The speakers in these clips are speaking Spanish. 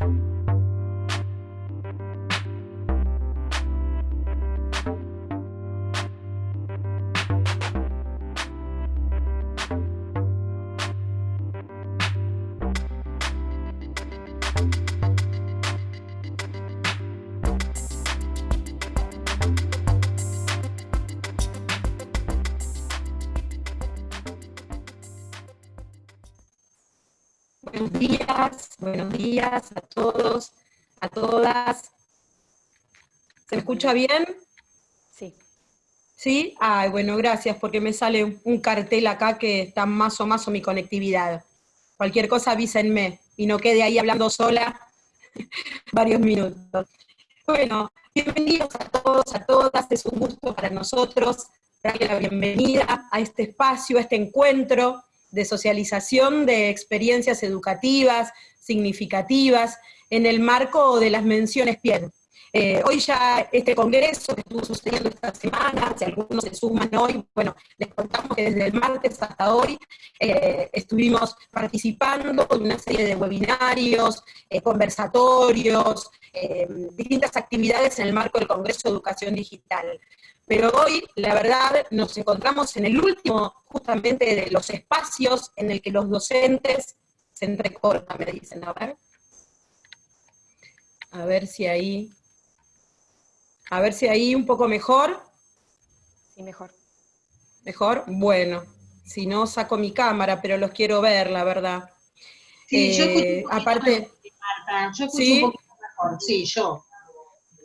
Buenos buenos días a todos, a todas. ¿Se escucha bien? Sí. ¿Sí? Ay, bueno, gracias, porque me sale un cartel acá que está más o más o mi conectividad. Cualquier cosa avísenme y no quede ahí hablando sola varios minutos. Bueno, bienvenidos a todos, a todas, es un gusto para nosotros darle la bienvenida a este espacio, a este encuentro de socialización de experiencias educativas, significativas, en el marco de las menciones PIED. Eh, hoy ya este congreso que estuvo sucediendo esta semana, si algunos se suman hoy, bueno, les contamos que desde el martes hasta hoy eh, estuvimos participando en una serie de webinarios, eh, conversatorios, distintas actividades en el marco del Congreso de Educación Digital. Pero hoy, la verdad, nos encontramos en el último, justamente, de los espacios en el que los docentes se entrecortan, me dicen, a ver. A ver si ahí... A ver si ahí un poco mejor. Sí, mejor. ¿Mejor? Bueno, si no saco mi cámara, pero los quiero ver, la verdad. Sí, yo eh, aparte, Marta, yo escucho un poquito mejor, sí, yo.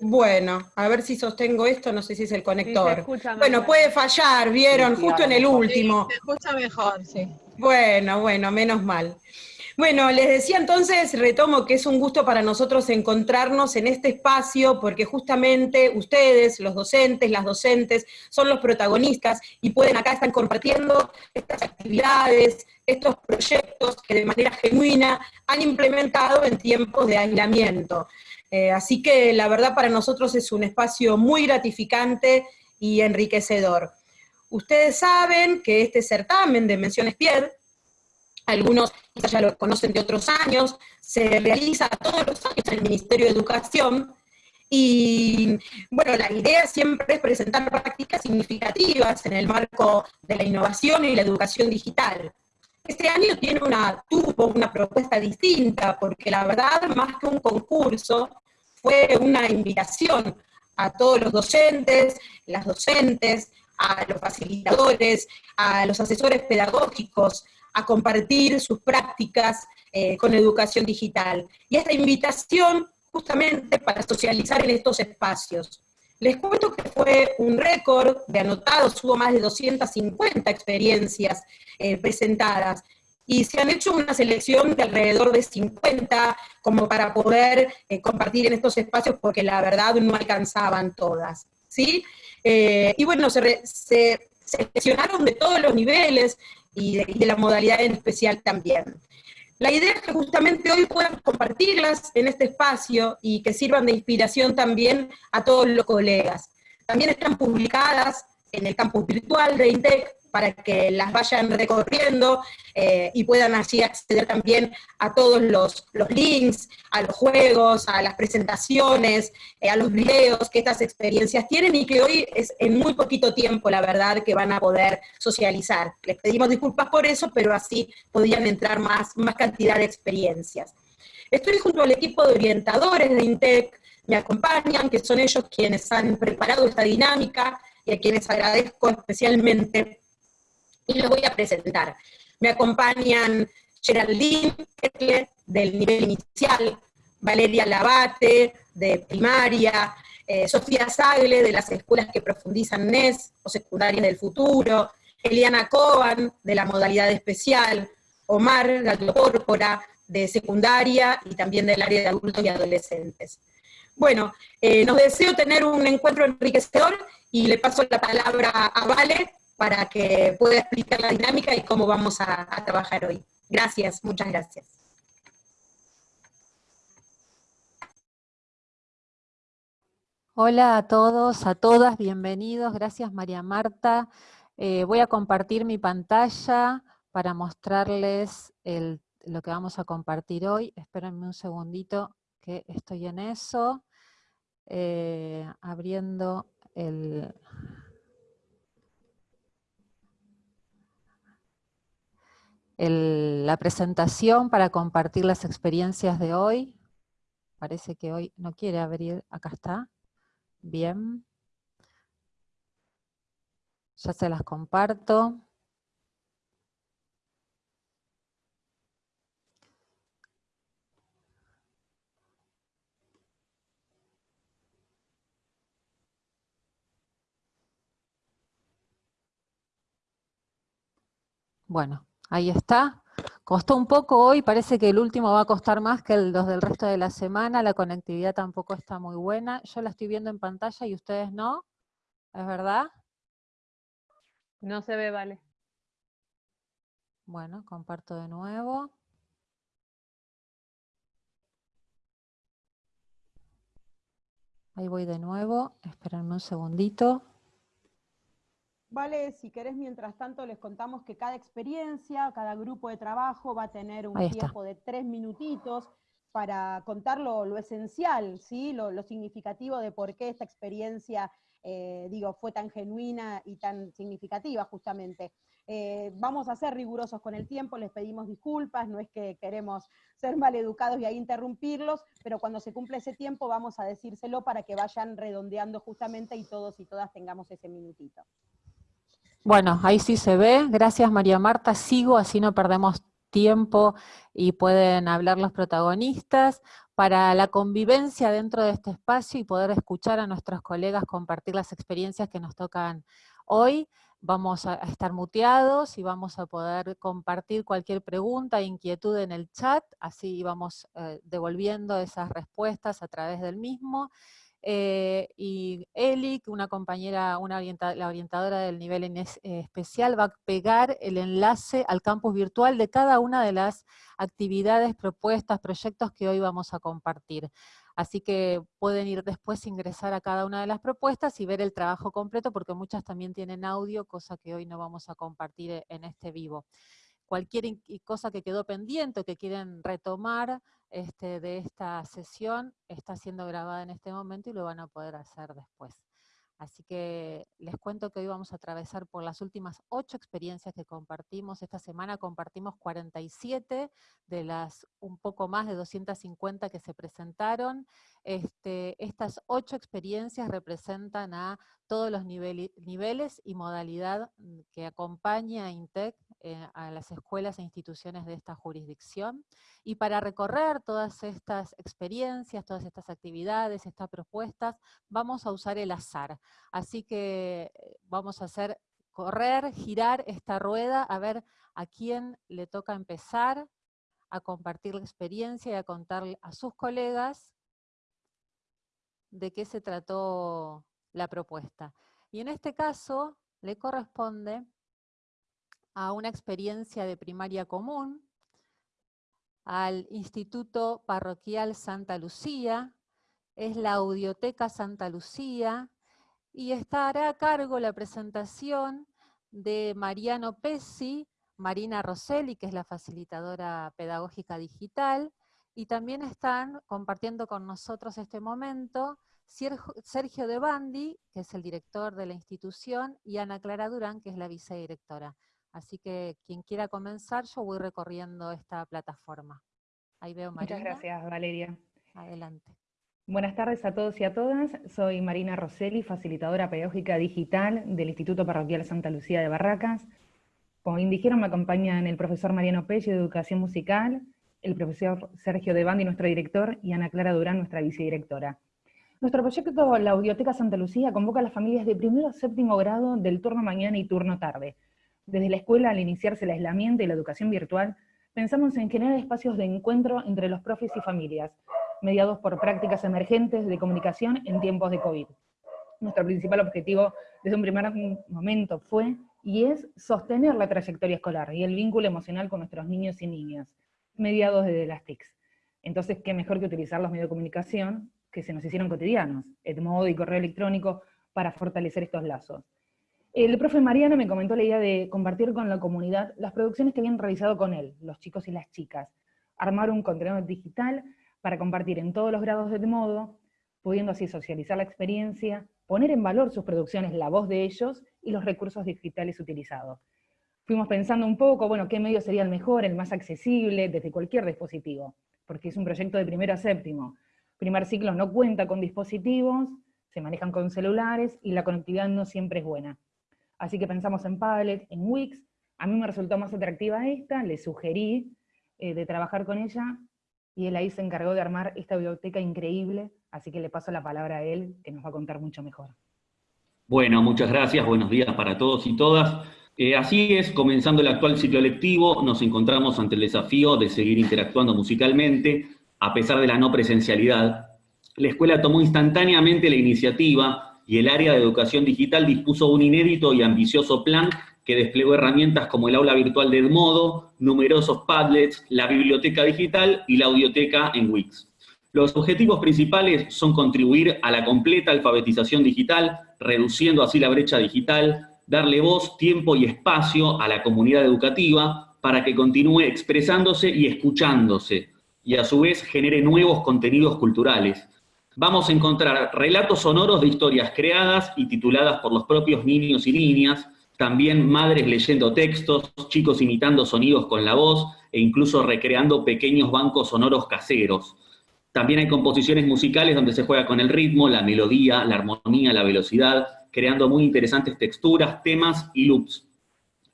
Bueno, a ver si sostengo esto, no sé si es el conector. bueno, puede fallar, vieron, justo en el último. se escucha mejor, sí. Bueno, bueno, menos mal. Bueno, les decía entonces, retomo que es un gusto para nosotros encontrarnos en este espacio, porque justamente ustedes, los docentes, las docentes, son los protagonistas y pueden acá estar compartiendo estas actividades, estos proyectos que de manera genuina han implementado en tiempos de aislamiento. Eh, así que la verdad para nosotros es un espacio muy gratificante y enriquecedor. Ustedes saben que este certamen de Menciones Pied, algunos ya lo conocen de otros años, se realiza todos los años en el Ministerio de Educación, y bueno, la idea siempre es presentar prácticas significativas en el marco de la innovación y la educación digital. Este año tiene una, tuvo una propuesta distinta, porque la verdad, más que un concurso, fue una invitación a todos los docentes, las docentes, a los facilitadores, a los asesores pedagógicos, a compartir sus prácticas eh, con educación digital. Y esta invitación justamente para socializar en estos espacios. Les cuento que fue un récord de anotados, hubo más de 250 experiencias eh, presentadas, y se han hecho una selección de alrededor de 50 como para poder eh, compartir en estos espacios porque la verdad no alcanzaban todas, ¿sí? Eh, y bueno, se, seleccionaron de todos los niveles y de, la modalidad en especial también. La idea es que justamente hoy puedan compartirlas en este espacio y que sirvan de inspiración también a todos los colegas. También están publicadas en el campus virtual de INTEC para que las vayan recorriendo eh, y puedan así acceder también a todos los, links, a los juegos, a las presentaciones, eh, a los videos que estas experiencias tienen y que hoy es en muy poquito tiempo, la verdad, que van a poder socializar. Les pedimos disculpas por eso, pero así podrían entrar más, más cantidad de experiencias. Estoy junto al equipo de orientadores de INTEC, me acompañan, que son ellos quienes han preparado esta dinámica y a quienes agradezco especialmente y lo voy a presentar. Me acompañan Geraldine del nivel inicial, Valeria Labate, de primaria, eh, Sofía Sagle, de las escuelas que profundizan NES o secundarias del futuro, Eliana Coban, de la modalidad especial, Omar Gallo Pórpora, de secundaria y también del área de adultos y adolescentes. Bueno, eh, nos deseo tener un encuentro enriquecedor y le paso la palabra a Vale para que pueda explicar la dinámica y cómo vamos a, trabajar hoy. Gracias, muchas gracias. Hola a todos, a todas, bienvenidos. Gracias María Marta. Eh, voy a compartir mi pantalla para mostrarles lo que vamos a compartir hoy. Espérenme un segundito que estoy en eso, eh, abriendo el... la presentación para compartir las experiencias de hoy. Parece que hoy no quiere abrir, acá está. Bien. Ya se las comparto. Bueno, ahí está. Costó un poco hoy, parece que el último va a costar más que los del resto de la semana, la conectividad tampoco está muy buena. Yo la estoy viendo en pantalla y ustedes no, ¿es verdad? No se ve, vale. Bueno, comparto de nuevo. Ahí voy de nuevo, espérenme un segundito. Vale, si querés, mientras tanto les contamos que cada experiencia, cada grupo de trabajo va a tener un tiempo de tres minutitos para contar lo, esencial, ¿sí? Lo, significativo de por qué esta experiencia, eh, digo, fue tan genuina y tan significativa justamente. Eh, vamos a ser rigurosos con el tiempo, les pedimos disculpas, no es que queremos ser maleducados y ahí interrumpirlos, pero cuando se cumple ese tiempo vamos a decírselo para que vayan redondeando justamente y todos y todas tengamos ese minutito. Bueno, ahí sí se ve. Gracias María Marta. Sigo, así no perdemos tiempo y pueden hablar los protagonistas. Para la convivencia dentro de este espacio y poder escuchar a nuestros colegas compartir las experiencias que nos tocan hoy, vamos a estar muteados y vamos a poder compartir cualquier pregunta e inquietud en el chat, así vamos eh, devolviendo esas respuestas a través del mismo. Eh, y Eli, una compañera, una la orientadora del nivel eh, especial, va a pegar el enlace al campus virtual de cada una de las actividades, propuestas, proyectos que hoy vamos a compartir. Así que pueden ir después, ingresar a cada una de las propuestas y ver el trabajo completo, porque muchas también tienen audio, cosa que hoy no vamos a compartir e, en este vivo cualquier cosa que quedó pendiente o que quieren retomar este, de esta sesión está siendo grabada en este momento y lo van a poder hacer después. Así que les cuento que hoy vamos a atravesar por las últimas ocho experiencias que compartimos. Esta semana compartimos 47 de las un poco más de 250 que se presentaron. Este, estas ocho experiencias representan a todos los niveles y modalidad mm, que acompaña a INTEC eh, a las escuelas e instituciones de esta jurisdicción. Y para recorrer todas estas experiencias, todas estas actividades, estas propuestas, vamos a usar el azar. Así que eh, vamos a hacer correr, girar esta rueda, a ver a quién le toca empezar a compartir la experiencia y a contar a sus colegas de qué se trató la propuesta. Y en este caso le corresponde a una experiencia de primaria común, al Instituto Parroquial Santa Lucía, es la Audioteca Santa Lucía, y estará a cargo la presentación de Mariano Pesci, Marina Rosselli, que es la facilitadora pedagógica digital, y también están compartiendo con nosotros este momento Sergio De Bandi, que es el director de la institución, y Ana Clara Durán, que es la vicedirectora. Así que quien quiera comenzar, yo voy recorriendo esta plataforma. Ahí veo Marina. Muchas gracias, Valeria. Adelante. Buenas tardes a todos y a todas. Soy Marina Rosselli, facilitadora pedagógica digital del Instituto Parroquial Santa Lucía de Barracas. Como bien dijeron, me acompañan el profesor Mariano Pello de Educación Musical, el profesor Sergio De Bandi, nuestro director, y Ana Clara Durán, nuestra vicedirectora. Nuestro proyecto La Audioteca Santa Lucía convoca a las familias de primero a séptimo grado del turno mañana y turno tarde. Desde la escuela, al iniciarse el aislamiento y la educación virtual, pensamos en generar espacios de encuentro entre los profes y familias, mediados por prácticas emergentes de comunicación en tiempos de COVID. Nuestro principal objetivo desde un primer momento fue y es sostener la trayectoria escolar y el vínculo emocional con nuestros niños y niñas, mediados desde las TICs. Entonces, ¿qué mejor que utilizar los medios de comunicación que se nos hicieron cotidianos, el modo y correo electrónico, para fortalecer estos lazos? El profe Mariano me comentó la idea de compartir con la comunidad las producciones que habían realizado con él, los chicos y las chicas, armar un contenido digital para compartir en todos los grados de modo, pudiendo así socializar la experiencia, poner en valor sus producciones, la voz de ellos y los recursos digitales utilizados. Fuimos pensando un poco, bueno, qué medio sería el mejor, el más accesible, desde cualquier dispositivo, porque es un proyecto de primero a séptimo. Primer ciclo no cuenta con dispositivos, se manejan con celulares y la conectividad no siempre es buena. Así que pensamos en Padlet, en Wix, a mí me resultó más atractiva esta, le sugerí eh, de trabajar con ella, y él ahí se encargó de armar esta biblioteca increíble, así que le paso la palabra a él, que nos va a contar mucho mejor. Bueno, muchas gracias, buenos días para todos y todas. Eh, así es, comenzando el actual ciclo lectivo, nos encontramos ante el desafío de seguir interactuando musicalmente, a pesar de la no presencialidad. La escuela tomó instantáneamente la iniciativa y el área de educación digital dispuso un inédito y ambicioso plan que desplegó herramientas como el aula virtual de Edmodo, numerosos Padlets, la biblioteca digital y la audioteca en Wix. Los objetivos principales son contribuir a la completa alfabetización digital, reduciendo así la brecha digital, darle voz, tiempo y espacio a la comunidad educativa para que continúe expresándose y escuchándose, y a su vez genere nuevos contenidos culturales. Vamos a encontrar relatos sonoros de historias creadas y tituladas por los propios niños y niñas, también madres leyendo textos, chicos imitando sonidos con la voz e incluso recreando pequeños bancos sonoros caseros. También hay composiciones musicales donde se juega con el ritmo, la melodía, la armonía, la velocidad, creando muy interesantes texturas, temas y loops.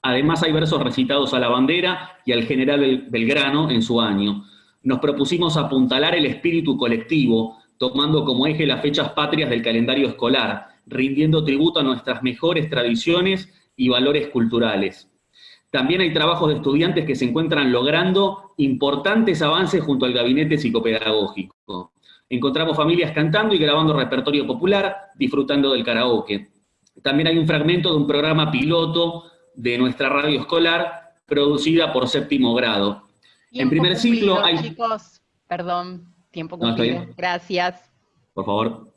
Además hay versos recitados a la bandera y al general Belgrano en su año. Nos propusimos apuntalar el espíritu colectivo, tomando como eje las fechas patrias del calendario escolar, rindiendo tributo a nuestras mejores tradiciones y valores culturales. También hay trabajos de estudiantes que se encuentran logrando importantes avances junto al gabinete psicopedagógico. Encontramos familias cantando y grabando repertorio popular, disfrutando del karaoke. También hay un fragmento de un programa piloto de nuestra radio escolar, producida por séptimo grado. en primer ciclo hay... Chicos, perdón, tiempo cumplido. Gracias. Por favor.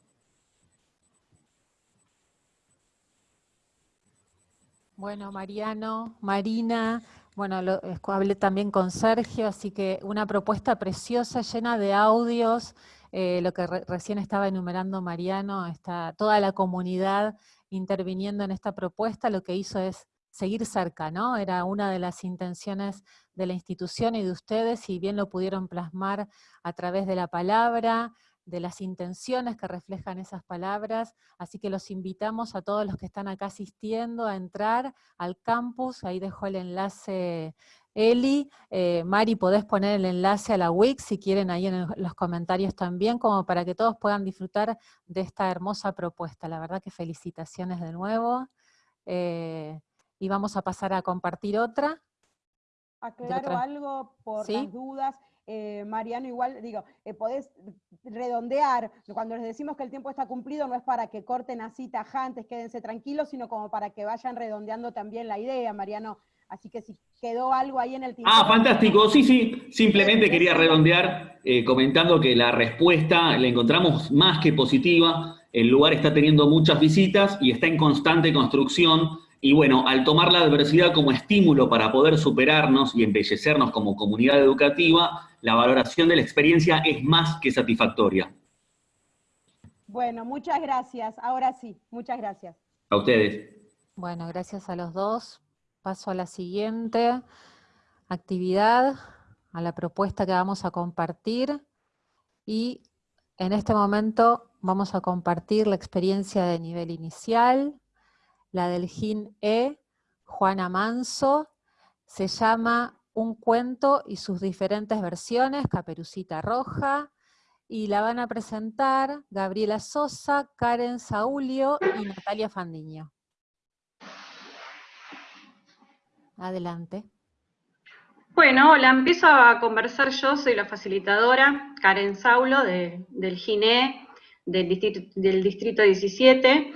Bueno, Mariano, Marina, bueno, lo, hablé también con Sergio, así que una propuesta preciosa, llena de audios, eh, lo que recién estaba enumerando Mariano, está toda la comunidad interviniendo en esta propuesta, lo que hizo es seguir cerca, ¿no? Era una de las intenciones de la institución y de ustedes, y bien lo pudieron plasmar a través de la palabra, de las intenciones que reflejan esas palabras, así que los invitamos a todos los que están acá asistiendo a entrar al campus, ahí dejo el enlace Eli, eh, Mari, podés poner el enlace a la Wix si quieren ahí en los comentarios también, como para que todos puedan disfrutar de esta hermosa propuesta. La verdad que felicitaciones de nuevo. Eh, y vamos a pasar a compartir otra. Aclaro algo por las dudas. Eh, Mariano, igual, digo, eh, podés redondear, cuando les decimos que el tiempo está cumplido, no es para que corten así tajantes, quédense tranquilos, sino como para que vayan redondeando también la idea, Mariano. Así que si quedó algo ahí en el tiempo. Ah, fantástico, sí, sí, simplemente quería redondear eh, comentando que la respuesta la encontramos más que positiva, el lugar está teniendo muchas visitas y está en constante construcción, y bueno, al tomar la adversidad como estímulo para poder superarnos y embellecernos como comunidad educativa, la valoración de la experiencia es más que satisfactoria. Bueno, muchas gracias. Ahora sí, muchas gracias. A ustedes. Bueno, gracias a los dos. Paso a la siguiente actividad, a la propuesta que vamos a compartir. Y en este momento vamos a compartir la experiencia de nivel inicial, la del GIN E, Juana Manso, se llama Un cuento y sus diferentes versiones, Caperucita Roja, y la van a presentar Gabriela Sosa, Karen Saulio y Natalia Fandiño. Adelante. Bueno, hola, empiezo a conversar yo, soy la facilitadora, Karen Saulo, del GINE, del distrito, del distrito 17,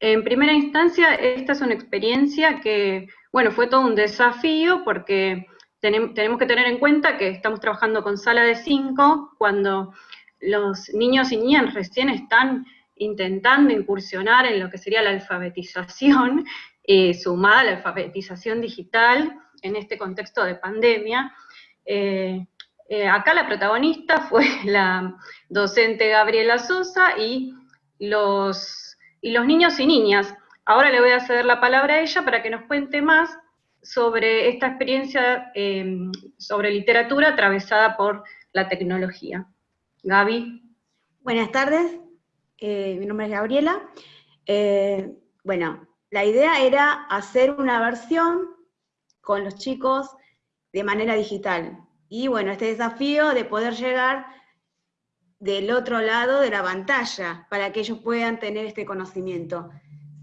en primera instancia, esta es una experiencia que, bueno, fue todo un desafío porque tenemos que tener en cuenta que estamos trabajando con sala de cinco cuando los niños y niñas recién están intentando incursionar en lo que sería la alfabetización, eh, sumada a la alfabetización digital en este contexto de pandemia. Eh, Eh, acá la protagonista fue la docente Gabriela Sosa y los, y los niños y niñas. Ahora le voy a ceder la palabra a ella para que nos cuente más sobre esta experiencia em, sobre literatura atravesada por la tecnología. Gaby. Buenas tardes, mi nombre es Gabriela. Bueno, la idea era hacer una versión con los chicos de manera digital. Y bueno, este desafío de poder llegar del otro lado de la pantalla para que ellos puedan tener este conocimiento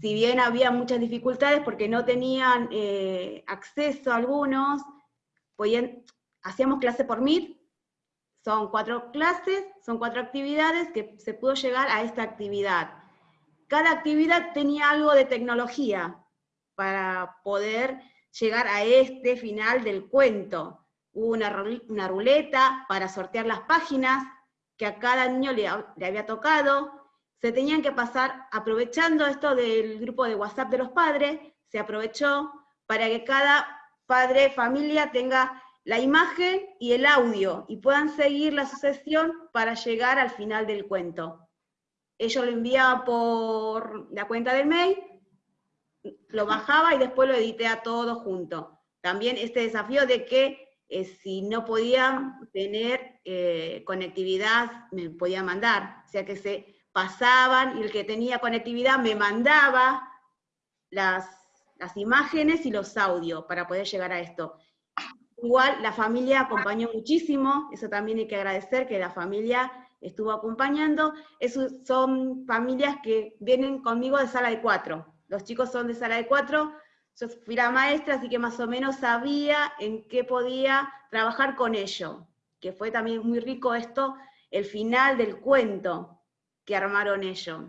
si bien había muchas dificultades porque no tenían eh, acceso a algunos, hacíamos clase por Meet, son cuatro clases, son cuatro actividades que se pudo llegar a esta actividad. Cada actividad tenía algo de tecnología para poder llegar a este final del cuento. Hubo una, ruleta para sortear las páginas que a cada niño le había tocado, se tenían que pasar, aprovechando esto del grupo de WhatsApp de los padres, se aprovechó para que cada padre, familia tenga la imagen y el audio y puedan seguir la sucesión para llegar al final del cuento. Ellos lo enviaban por la cuenta del mail, lo bajaba y después lo edité a todo junto. También este desafío de que eh, si no podían tener eh, conectividad, me podían mandar, o sea que se pasaban y el que tenía conectividad me mandaba las, imágenes y los audios para poder llegar a esto. Igual la familia acompañó muchísimo, eso también hay que agradecer que la familia estuvo acompañando. Esos son familias que vienen conmigo de sala de cuatro. Los chicos son de sala de cuatro, yo fui la maestra, así que más o menos sabía en qué podía trabajar con ellos, que fue también muy rico esto, el final del cuento, que armaron ellos.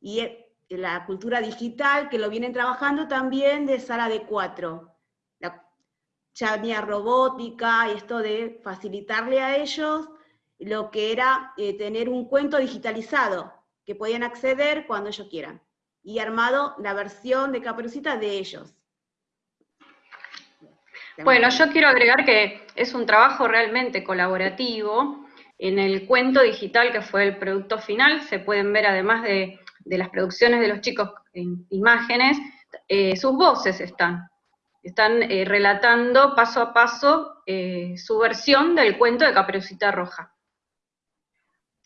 Y eh, la cultura digital, que lo vienen trabajando también de sala de cuatro. La, había robótica y esto de facilitarle a ellos lo que era eh, tener un cuento digitalizado, que podían acceder cuando ellos quieran. Y armado la versión de Caperucita de ellos. Bueno, yo quiero agregar que es un trabajo realmente colaborativo, en el cuento digital, que fue el producto final, se pueden ver además de, las producciones de los chicos en imágenes, eh, sus voces están. Están eh, relatando paso a paso su versión del cuento de Caperucita Roja.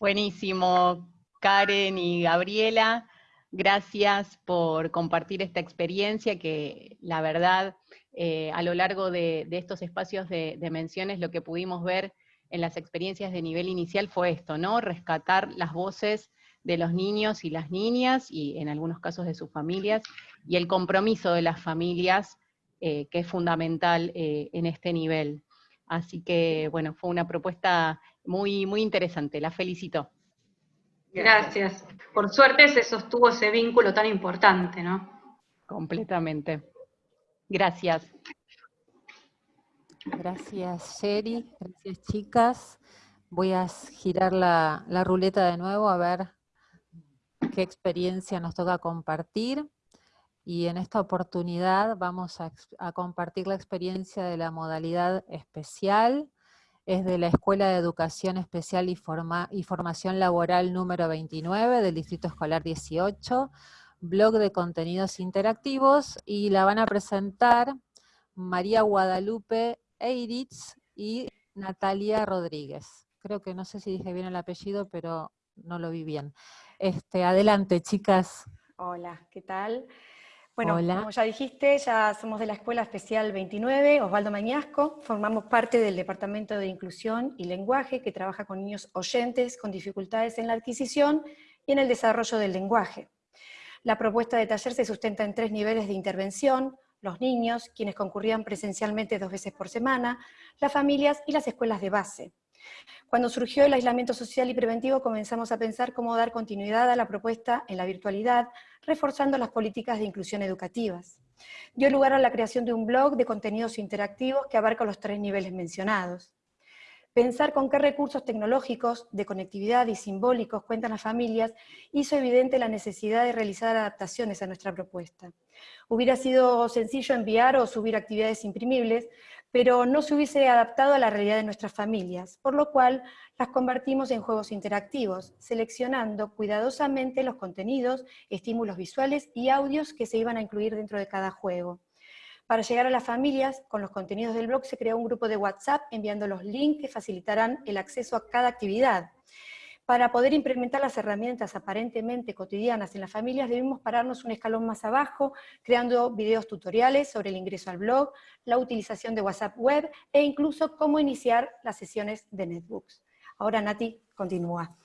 Buenísimo, Karen y Gabriela. Gracias por compartir esta experiencia que la verdad a lo largo de, estos espacios de, de menciones lo que pudimos ver en las experiencias de nivel inicial fue esto, ¿no? Rescatar las voces de los niños y las niñas, y en algunos casos de sus familias, y el compromiso de las familias, eh, que es fundamental eh, en este nivel. Así que, bueno, fue una propuesta muy, muy interesante, la felicito. Gracias. Por suerte se sostuvo ese vínculo tan importante, ¿no? Completamente. Gracias. Gracias, Sherry. Gracias, chicas. Voy a girar la, ruleta de nuevo a ver qué experiencia nos toca compartir. Y en esta oportunidad vamos a, compartir la experiencia de la modalidad especial. Es de la Escuela de Educación Especial y, Formación Laboral número 29 del Distrito Escolar 18, blog de contenidos interactivos, y la van a presentar María Guadalupe Eiritz y Natalia Rodríguez. Creo que no sé si dije bien el apellido, pero no lo vi bien. Este, adelante, chicas. Hola, ¿qué tal? Bueno, como ya dijiste, ya somos de la Escuela Especial 29, Osvaldo Mañasco, formamos parte del Departamento de Inclusión y Lenguaje que trabaja con niños oyentes con dificultades en la adquisición y en el desarrollo del lenguaje. La propuesta de taller se sustenta en tres niveles de intervención, los niños, quienes concurrían presencialmente dos veces por semana, las familias y las escuelas de base. Cuando surgió el aislamiento social y preventivo comenzamos a pensar cómo dar continuidad a la propuesta en la virtualidad, reforzando las políticas de inclusión educativas. Dio lugar a la creación de un blog de contenidos interactivos que abarca los tres niveles mencionados. Pensar con qué recursos tecnológicos, de conectividad y simbólicos cuentan las familias hizo evidente la necesidad de realizar adaptaciones a nuestra propuesta. Hubiera sido sencillo enviar o subir actividades imprimibles, pero no se hubiese adaptado a la realidad de nuestras familias, por lo cual las convertimos en juegos interactivos, seleccionando cuidadosamente los contenidos, estímulos visuales y audios que se iban a incluir dentro de cada juego. Para llegar a las familias, con los contenidos del blog se creó un grupo de WhatsApp enviando los links que facilitarán el acceso a cada actividad. Para poder implementar las herramientas aparentemente cotidianas en las familias debemos pararnos un escalón más abajo, creando videos tutoriales sobre el ingreso al blog, la utilización de WhatsApp web e incluso cómo iniciar las sesiones de netbooks. Ahora Nati, continúa.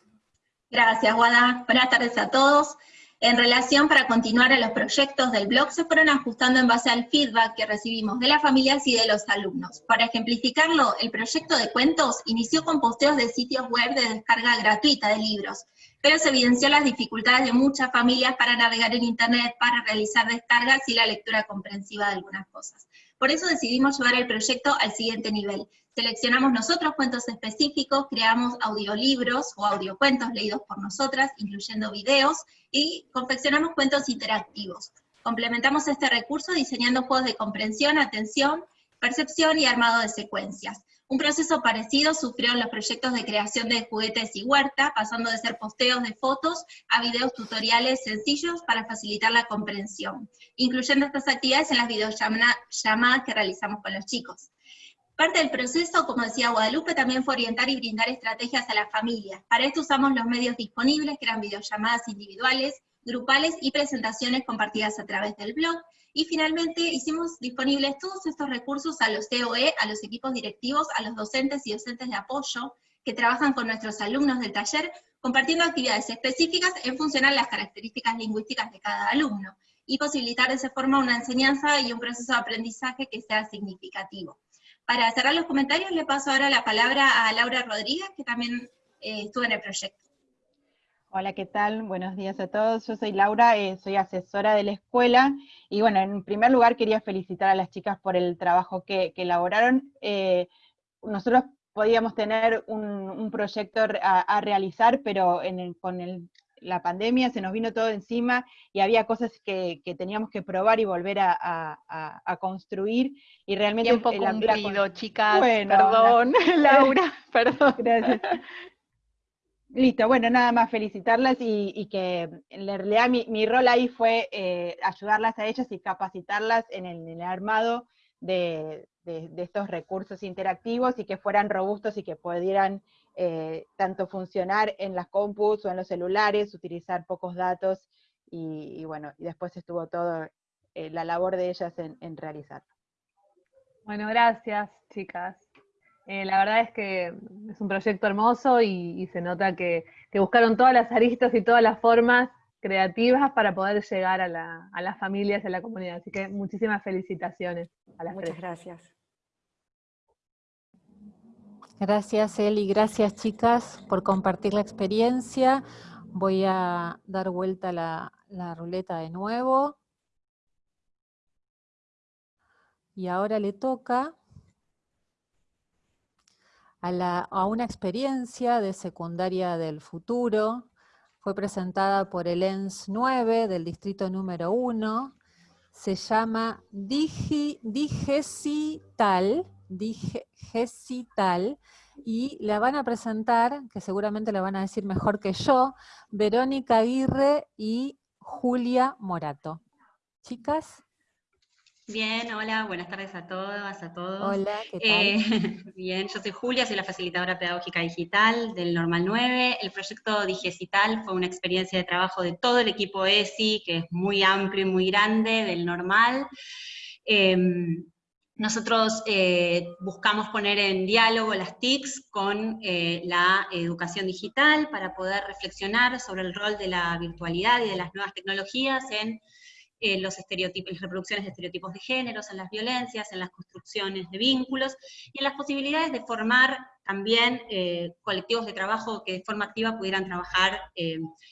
Gracias, Guada. Buenas tardes a todos. En relación para continuar a los proyectos del blog, se fueron ajustando en base al feedback que recibimos de las familias y de los alumnos. Para ejemplificarlo, el proyecto de cuentos inició con posteos de sitios web de descarga gratuita de libros, pero se evidenció las dificultades de muchas familias para navegar en internet, para realizar descargas y la lectura comprensiva de algunas cosas. Por eso decidimos llevar el proyecto al siguiente nivel. Seleccionamos nosotros cuentos específicos, creamos audiolibros o audiocuentos leídos por nosotras, incluyendo videos, y confeccionamos cuentos interactivos. Complementamos este recurso diseñando juegos de comprensión, atención, percepción y armado de secuencias. Un proceso parecido sufrieron los proyectos de creación de juguetes y huerta, pasando de ser posteos de fotos a videos tutoriales sencillos para facilitar la comprensión, incluyendo estas actividades en las videollamadas que realizamos con los chicos. Parte del proceso, como decía Guadalupe, también fue orientar y brindar estrategias a las familias. Para esto usamos los medios disponibles, que eran videollamadas individuales, grupales y presentaciones compartidas a través del blog. Y finalmente hicimos disponibles todos estos recursos a los COE, a los equipos directivos, a los docentes y docentes de apoyo que trabajan con nuestros alumnos del taller, compartiendo actividades específicas en función a las características lingüísticas de cada alumno, y posibilitar de esa forma una enseñanza y un proceso de aprendizaje que sea significativo. Para cerrar los comentarios, le paso ahora la palabra a Laura Rodríguez, que también eh, estuvo en el proyecto. Hola, ¿qué tal? Buenos días a todos. Yo soy Laura, eh, soy asesora de la escuela, y bueno, en primer lugar quería felicitar a las chicas por el trabajo que, elaboraron. Eh, nosotros podíamos tener un, proyecto a, realizar, pero con el la pandemia, se nos vino todo encima y había cosas que, teníamos que probar y volver a, construir y realmente... Tiempo el cumplido, chicas, perdón, Laura, perdón. Gracias. Listo, bueno, nada más felicitarlas y, que en realidad mi, rol ahí fue eh, ayudarlas a ellas y capacitarlas en el, armado de, estos recursos interactivos y que fueran robustos y que pudieran eh, tanto funcionar en las compus o en los celulares, utilizar pocos datos, y, bueno, y después estuvo todo eh, la labor de ellas en, realizarlo. Bueno, gracias chicas. Eh, la verdad es que es un proyecto hermoso y, se nota que, buscaron todas las aristas y todas las formas creativas para poder llegar a, las familias y a la comunidad. Así que muchísimas felicitaciones a las Muchas gracias. Gracias Eli, gracias chicas por compartir la experiencia. Voy a dar vuelta la, la ruleta de nuevo. Y ahora le toca a, la, una experiencia de secundaria del futuro. Fue presentada por el ENS 9 del distrito número 1. Se llama Digi, Digesital Digesital, y la van a presentar, que seguramente la van a decir mejor que yo, Verónica Aguirre y Julia Morato. Chicas. Bien, hola, buenas tardes a todas, a todos. Hola, ¿qué tal? Eh, bien, yo soy Julia, soy la facilitadora pedagógica digital del Normal 9. El proyecto Digesital fue una experiencia de trabajo de todo el equipo ESI, que es muy amplio y muy grande, del Normal. Em, nosotros eh, buscamos poner en diálogo las TICs con eh, la educación digital para poder reflexionar sobre el rol de la virtualidad y de las nuevas tecnologías en eh, los estereotipos, las reproducciones de estereotipos de géneros, en las violencias, en las construcciones de vínculos y en las posibilidades de formar también colectivos de trabajo que de forma activa pudieran trabajar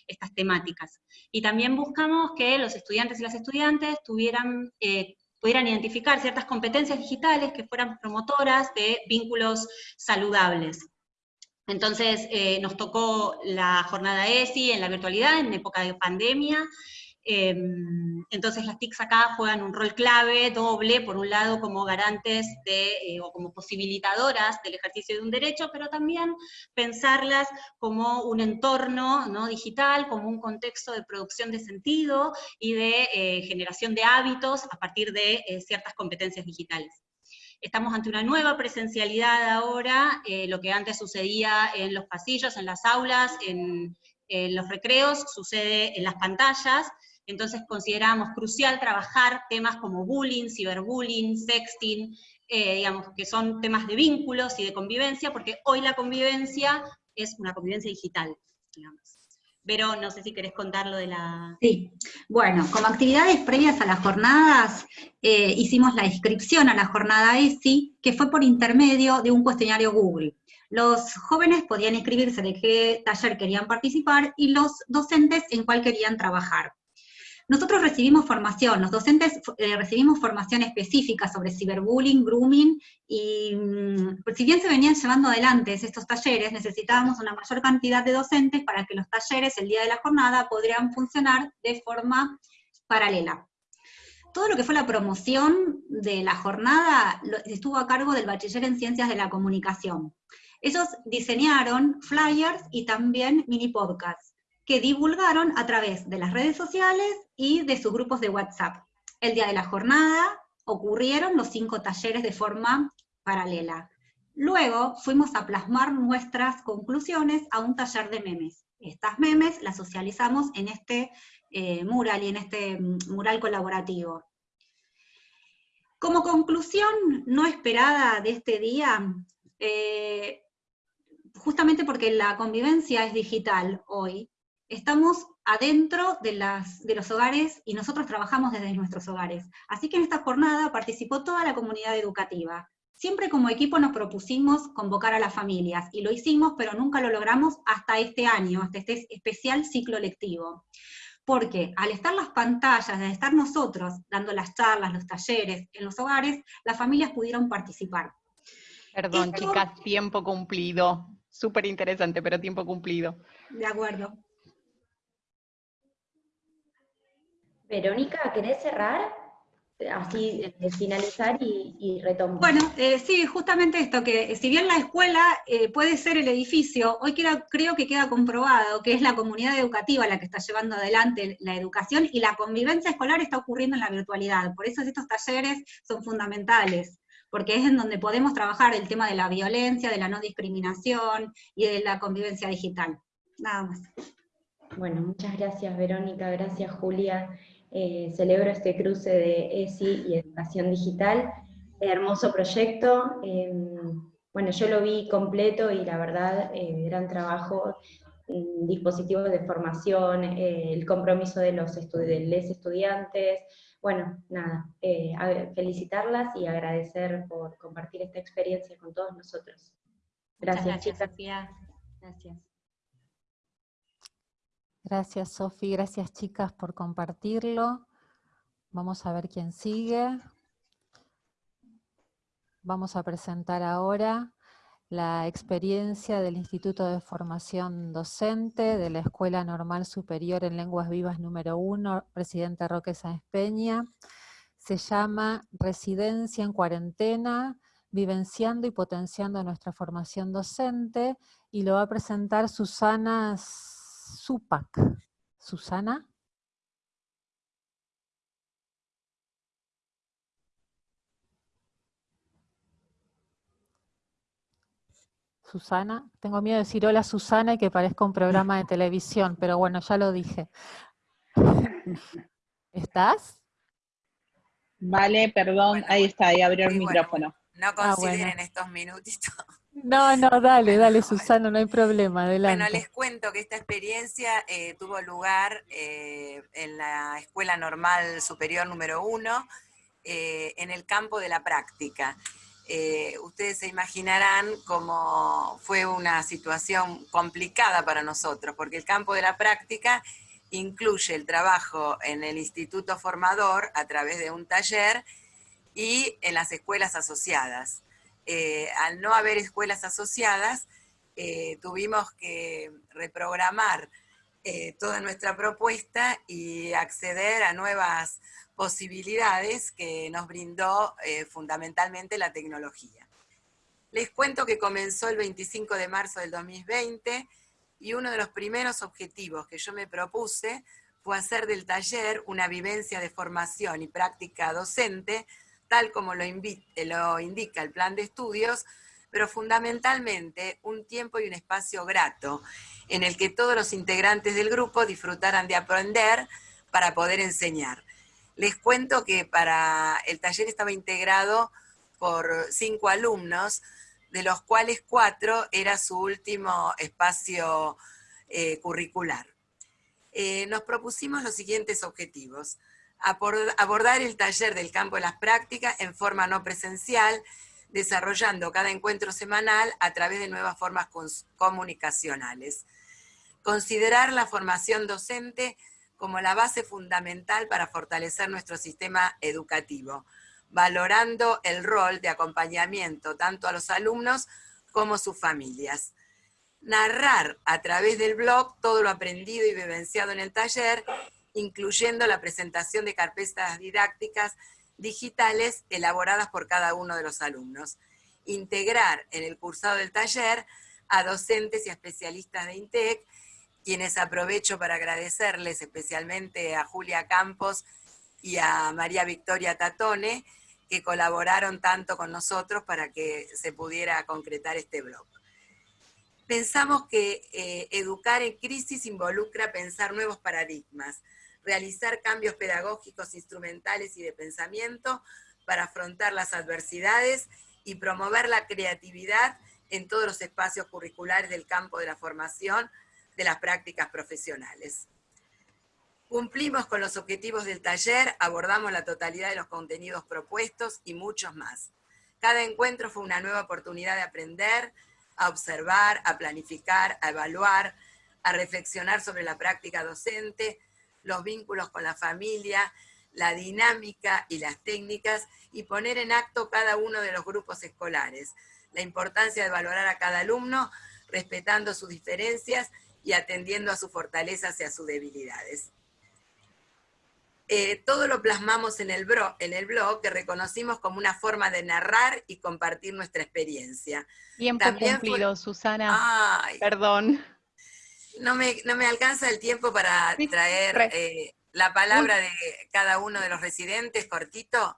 estas temáticas. Y también buscamos que los estudiantes y las estudiantes tuvieran pudieran identificar ciertas competencias digitales que fueran promotoras de vínculos saludables. Entonces eh, nos tocó la jornada ESI en la virtualidad, en época de pandemia, Em, entonces las TICs acá juegan un rol clave, doble, por un lado como garantes de, eh, o como posibilitadoras del ejercicio de un derecho, pero también pensarlas como un entorno ¿no? digital, como un contexto de producción de sentido y de eh, generación de hábitos a partir de eh, ciertas competencias digitales. Estamos ante una nueva presencialidad ahora, lo que antes sucedía en los pasillos, en las aulas, en, en los recreos, sucede en las pantallas, entonces consideramos crucial trabajar temas como bullying, ciberbullying, sexting, eh, digamos, que son temas de vínculos y de convivencia, porque hoy la convivencia es una convivencia digital, digamos. Pero no sé si querés contar lo de la... Sí, bueno, como actividades previas a las jornadas, eh, hicimos la inscripción a la jornada ESI, que fue por intermedio de un cuestionario Google. Los jóvenes podían inscribirse de qué taller querían participar y los docentes en cuál querían trabajar. Nosotros recibimos formación, los docentes eh, recibimos formación específica sobre ciberbullying, grooming, y mm, si bien se venían llevando adelante estos talleres, necesitábamos una mayor cantidad de docentes para que los talleres el día de la jornada podrían funcionar de forma paralela. Todo lo que fue la promoción de la jornada estuvo a cargo del bachiller en Ciencias de la Comunicación. Ellos diseñaron flyers y también mini podcasts que divulgaron a través de las redes sociales y de sus grupos de WhatsApp. El día de la jornada ocurrieron los cinco talleres de forma paralela. Luego fuimos a plasmar nuestras conclusiones a un taller de memes. Estas memes las socializamos en este eh, mural y en este mm, mural colaborativo. Como conclusión no esperada de este día, eh, justamente porque la convivencia es digital hoy, estamos adentro de, los hogares y nosotros trabajamos desde nuestros hogares. Así que en esta jornada participó toda la comunidad educativa. Siempre como equipo nos propusimos convocar a las familias, y lo hicimos, pero nunca lo logramos hasta este año, hasta este especial ciclo lectivo. Porque al estar las pantallas, al estar nosotros dando las charlas, los talleres en los hogares, las familias pudieron participar. Perdón, chicas, tiempo cumplido. Súper interesante, pero tiempo cumplido. De acuerdo. Verónica, ¿querés cerrar? Así, de finalizar y, y retomar. Bueno, eh, sí, justamente esto, que si bien la escuela eh, puede ser el edificio, hoy creo que queda comprobado que es la comunidad educativa la que está llevando adelante la educación y la convivencia escolar está ocurriendo en la virtualidad. Por eso estos talleres son fundamentales porque es en donde podemos trabajar el tema de la violencia, de la no discriminación y de la convivencia digital. Nada más. Bueno, muchas gracias Verónica, gracias Julia. Eh, celebro este cruce de ESI y Educación Digital. Hermoso proyecto. Em, bueno, yo lo vi completo y la verdad, eh, gran trabajo, dispositivos de formación, eh, el compromiso de los estudiantes. Bueno, nada, felicitarlas y agradecer por compartir esta experiencia con todos nosotros. Gracias, chicas. Gracias. Gracias, Sofi. Gracias, chicas, por compartirlo. Vamos a ver quién sigue. Vamos a presentar ahora la experiencia del Instituto de Formación Docente de la Escuela Normal Superior en Lenguas Vivas número 1, Presidente Roque Sáenz Peña. Se llama Residencia en Cuarentena, vivenciando y potenciando nuestra formación docente, y lo va a presentar Susana Supac. Susana. Susana, tengo miedo de decir hola Susana y que parezca un programa de televisión, pero bueno, ya lo dije. ¿Estás? Vale, perdón, ahí está, ahí abrió el micrófono. no ah, consideren estos minutitos. No, no, dale, dale, Susana, no hay problema, adelante. Bueno, les cuento que esta experiencia eh, tuvo lugar eh, en la Escuela Normal Superior número 1, eh, en el campo de la práctica. ustedes se imaginarán cómo fue una situación complicada para nosotros, porque el campo de la práctica incluye el trabajo en el instituto formador a través de un taller y en las escuelas asociadas. Eh, al no haber escuelas asociadas, eh, tuvimos que reprogramar eh, toda nuestra propuesta y acceder a nuevas posibilidades que nos brindó fundamentalmente la tecnología. Les cuento que comenzó el 25 de marzo del 2020 y uno de los primeros objetivos que yo me propuse fue hacer del taller una vivencia de formación y práctica docente, como lo, lo indica el plan de estudios, pero fundamentalmente un tiempo y un espacio grato, en el que todos los integrantes del grupo disfrutaran de aprender para poder enseñar. Les cuento que para el taller estaba integrado por cinco alumnos, de los cuales cuatro era su último espacio eh, curricular. Eh, nos propusimos los siguientes objetivos. Abordar el taller del campo de las prácticas en forma no presencial, desarrollando cada encuentro semanal a través de nuevas formas comunicacionales. Considerar la formación docente como la base fundamental para fortalecer nuestro sistema educativo, valorando el rol de acompañamiento tanto a los alumnos como sus familias. Narrar a través del blog todo lo aprendido y vivenciado en el taller, incluyendo la presentación de carpetas didácticas digitales elaboradas por cada uno de los alumnos. Integrar en el cursado del taller a docentes y especialistas de INTEC quienes aprovecho para agradecerles especialmente a Julia Campos y a María Victoria Tatone, que colaboraron tanto con nosotros para que se pudiera concretar este blog. Pensamos que eh, educar en crisis involucra pensar nuevos paradigmas, realizar cambios pedagógicos, instrumentales y de pensamiento para afrontar las adversidades y promover la creatividad en todos los espacios curriculares del campo de la formación, de las prácticas profesionales. Cumplimos con los objetivos del taller, abordamos la totalidad de los contenidos propuestos y muchos más. Cada encuentro fue una nueva oportunidad de aprender, a observar, a planificar, a evaluar, a reflexionar sobre la práctica docente, los vínculos con la familia, la dinámica y las técnicas, y poner en acto cada uno de los grupos escolares. La importancia de valorar a cada alumno, respetando sus diferencias y atendiendo a sus fortalezas y a sus debilidades. Eh, todo lo plasmamos en el, en el blog que reconocimos como una forma de narrar y compartir nuestra experiencia. Tiempo También cumplido, Susana. Perdón. No me, no me, alcanza el tiempo para traer eh, la palabra de cada uno de los residentes, cortito.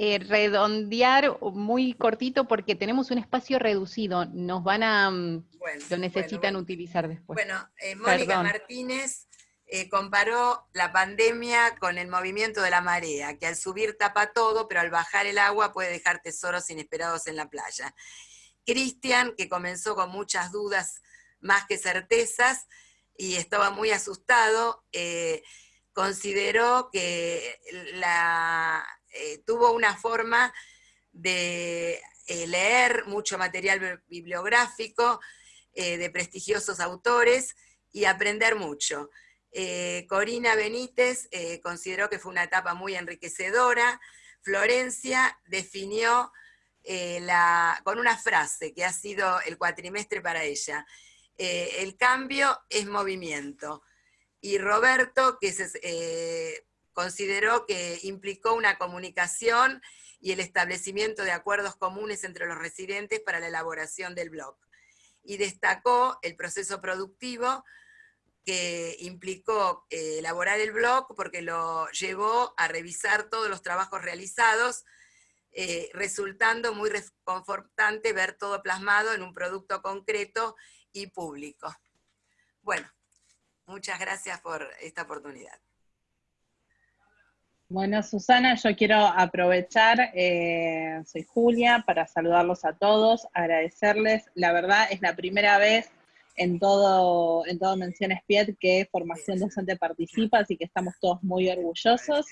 Eh, redondear muy cortito porque tenemos un espacio reducido, nos van a, mm, lo necesitan utilizar después. Bueno, eh, Mónica Martínez eh, comparó la pandemia con el movimiento de la marea, que al subir tapa todo, pero al bajar el agua puede dejar tesoros inesperados en la playa. Cristian, que comenzó con muchas dudas más que certezas y estaba muy asustado, consideró que eh, tuvo una forma de eh, leer mucho material bibliográfico eh, de prestigiosos autores y aprender mucho. Corina Benítez consideró que fue una etapa muy enriquecedora. Florencia definió con una frase que ha sido el cuatrimestre para ella. El cambio es movimiento. Y Roberto, que es consideró que implicó una comunicación y el establecimiento de acuerdos comunes entre los residentes para la elaboración del blog. Y destacó el proceso productivo que implicó eh, elaborar el blog porque lo llevó a revisar todos los trabajos realizados, eh, resultando muy reconfortante ver todo plasmado en un producto concreto y público. Bueno, muchas gracias por esta oportunidad. Bueno, Susana, yo quiero aprovechar, eh, soy Julia, para saludarlos a todos, agradecerles. La verdad es la primera vez en todo, en todo Menciones PIET que Formación Docente participa, así que estamos todos muy orgullosos.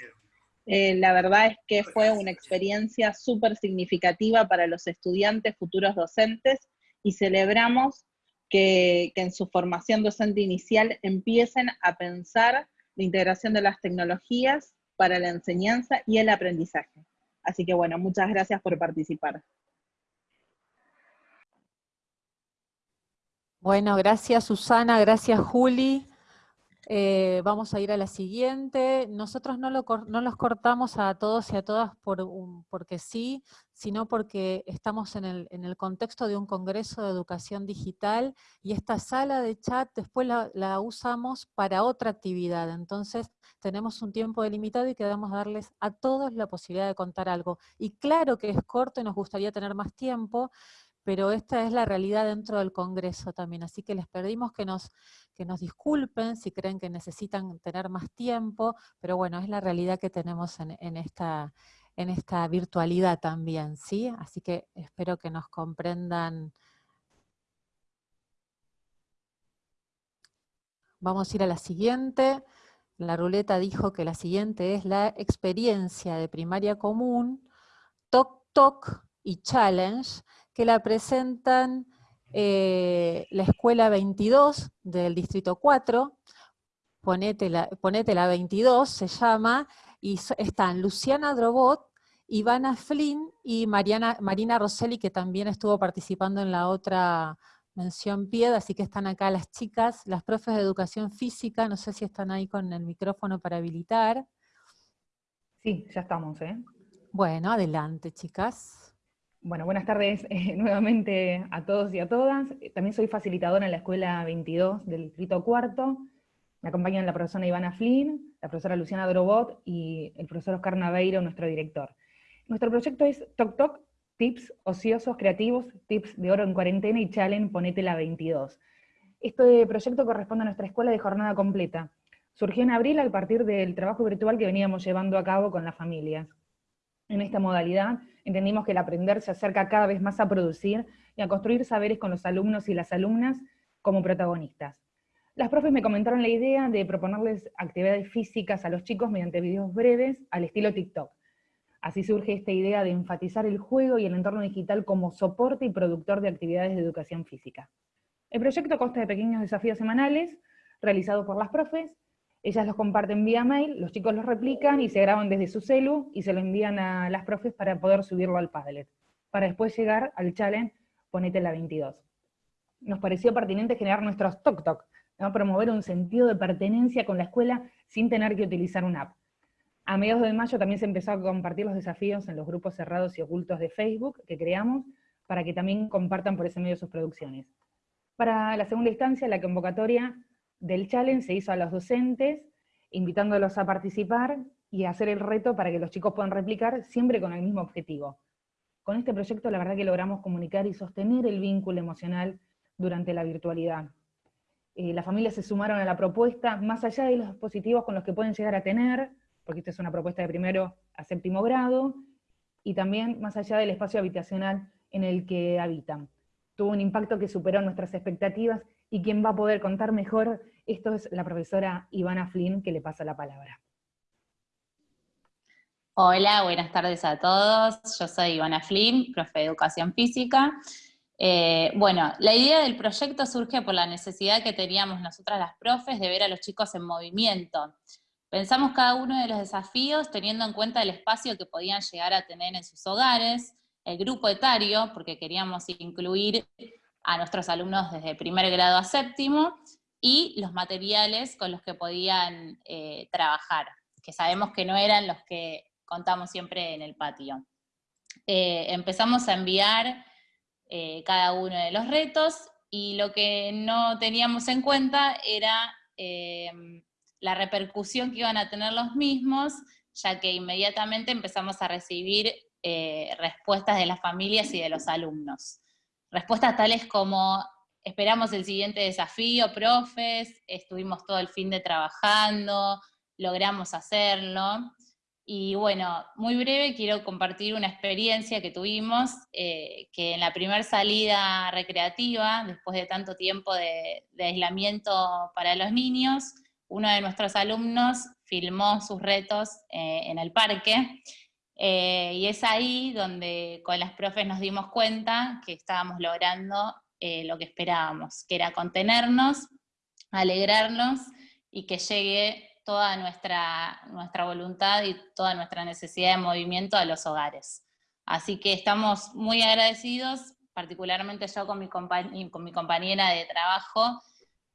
Eh, la verdad es que fue una experiencia súper significativa para los estudiantes, futuros docentes, y celebramos que, en su formación docente inicial empiecen a pensar la integración de las tecnologías para la enseñanza y el aprendizaje. Así que bueno, muchas gracias por participar. Bueno, gracias Susana, gracias Juli. Eh, vamos a ir a la siguiente. Nosotros no, los cortamos a todos y a todas por porque sí, sino porque estamos en el, en el, contexto de un congreso de educación digital y esta sala de chat después la, la usamos para otra actividad. Entonces tenemos un tiempo delimitado y queremos darles a todos la posibilidad de contar algo. Y claro que es corto y nos gustaría tener más tiempo, pero esta es la realidad dentro del Congreso también, así que les pedimos que nos, que nos disculpen si creen que necesitan tener más tiempo, pero bueno, es la realidad que tenemos en, esta, en esta virtualidad también, ¿sí? Así que espero que nos comprendan. Vamos a ir a la siguiente. La ruleta dijo que la siguiente es la experiencia de primaria común, TOC TOC y Challenge, que la presentan eh, la Escuela 22 del Distrito 4, ponete la, ponete la 22, se llama, y están Luciana Drobot, Ivana Flynn y Mariana, Marina Rosselli, que también estuvo participando en la otra mención piedra, así que están acá las chicas, las profes de educación física, no sé si están ahí con el micrófono para habilitar. Sí, ya estamos, ¿eh? Bueno, adelante, chicas. Bueno, buenas tardes eh, nuevamente a todos y a todas. Eh, también soy facilitadora en la Escuela 22 del Distrito Cuarto. Me acompañan la profesora Ivana Flynn, la profesora Luciana Drobot y el profesor Oscar Naveiro, nuestro director. Nuestro proyecto es Toc Toc, tips ociosos creativos, tips de oro en cuarentena y challenge Ponete la 22. Este proyecto corresponde a nuestra escuela de jornada completa. Surgió en abril a partir del trabajo virtual que veníamos llevando a cabo con las familias. En esta modalidad entendimos que el aprender se acerca cada vez más a producir y a construir saberes con los alumnos y las alumnas como protagonistas. Las profes me comentaron la idea de proponerles actividades físicas a los chicos mediante videos breves al estilo TikTok. Así surge esta idea de enfatizar el juego y el entorno digital como soporte y productor de actividades de educación física. El proyecto consta de pequeños desafíos semanales realizados por las profes ellas los comparten vía mail, los chicos los replican y se graban desde su celu y se lo envían a las profes para poder subirlo al Padlet, para después llegar al challenge Ponete la 22. Nos pareció pertinente generar nuestros Tok Tok, promover un sentido de pertenencia con la escuela sin tener que utilizar una app. A mediados de mayo también se empezó a compartir los desafíos en los grupos cerrados y ocultos de Facebook que creamos, para que también compartan por ese medio sus producciones. Para la segunda instancia, la convocatoria del challenge se hizo a los docentes, invitándolos a participar y a hacer el reto para que los chicos puedan replicar, siempre con el mismo objetivo. Con este proyecto la verdad que logramos comunicar y sostener el vínculo emocional durante la virtualidad. Eh, las familias se sumaron a la propuesta, más allá de los dispositivos con los que pueden llegar a tener, porque esta es una propuesta de primero a séptimo grado, y también más allá del espacio habitacional en el que habitan. Tuvo un impacto que superó nuestras expectativas y quien va a poder contar mejor esto es la profesora Ivana Flynn, que le pasa la palabra. Hola, buenas tardes a todos. Yo soy Ivana Flynn, profe de Educación Física. Eh, bueno, la idea del proyecto surge por la necesidad que teníamos nosotras las profes de ver a los chicos en movimiento. Pensamos cada uno de los desafíos teniendo en cuenta el espacio que podían llegar a tener en sus hogares, el grupo etario, porque queríamos incluir a nuestros alumnos desde primer grado a séptimo, y los materiales con los que podían eh, trabajar, que sabemos que no eran los que contamos siempre en el patio. Eh, empezamos a enviar eh, cada uno de los retos, y lo que no teníamos en cuenta era la repercusión que iban a tener los mismos, ya que inmediatamente empezamos a recibir respuestas de las familias y de los alumnos. Respuestas tales como, esperamos el siguiente desafío, profes, estuvimos todo el fin de trabajando, logramos hacerlo. Y bueno, muy breve quiero compartir una experiencia que tuvimos, eh, que en la primera salida recreativa, después de tanto tiempo de, aislamiento para los niños, uno de nuestros alumnos filmó sus retos eh, en el parque, eh, y es ahí donde con las profes nos dimos cuenta que estábamos logrando eh, lo que esperábamos, que era contenernos, alegrarnos y que llegue toda nuestra, nuestra voluntad y toda nuestra necesidad de movimiento a los hogares. Así que estamos muy agradecidos, particularmente yo con mi, con mi compañera de trabajo,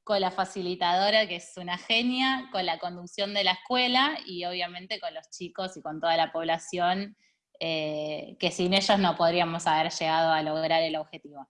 con la facilitadora, que es una genia, con la conducción de la escuela y obviamente con los chicos y con toda la población, eh, que sin ellos no podríamos haber llegado a lograr el objetivo.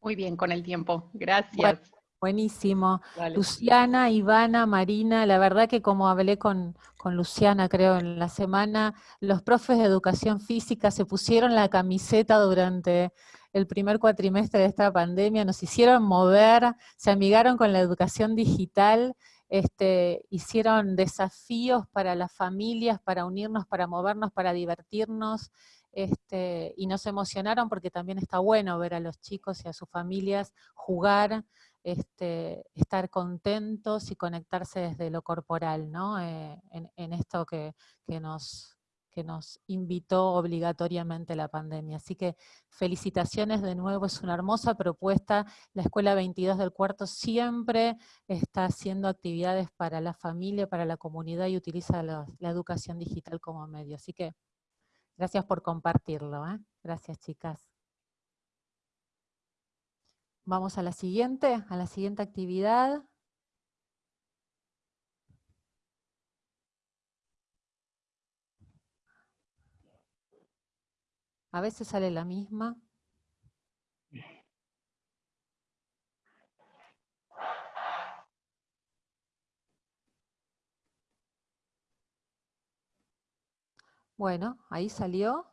Muy bien con el tiempo, gracias. Buenísimo. Luciana, Ivana, Marina, la verdad que como hablé con, con Luciana creo en la semana, los profes de educación física se pusieron la camiseta durante el primer cuatrimestre de esta pandemia, nos hicieron mover, se amigaron con la educación digital, este, hicieron desafíos para las familias, para unirnos, para movernos, para divertirnos, este, y nos emocionaron porque también está bueno ver a los chicos y a sus familias jugar, este, estar contentos y conectarse desde lo corporal, ¿no? Eh, en, esto que, nos, que nos invitó obligatoriamente la pandemia. Así que felicitaciones de nuevo, es una hermosa propuesta. La Escuela 22 del Cuarto siempre está haciendo actividades para la familia, para la comunidad y utiliza la educación digital como medio. Así que Gracias por compartirlo. ¿eh? Gracias, chicas. Vamos a la siguiente, a la siguiente actividad. A veces sale la misma. Bueno, ahí salió.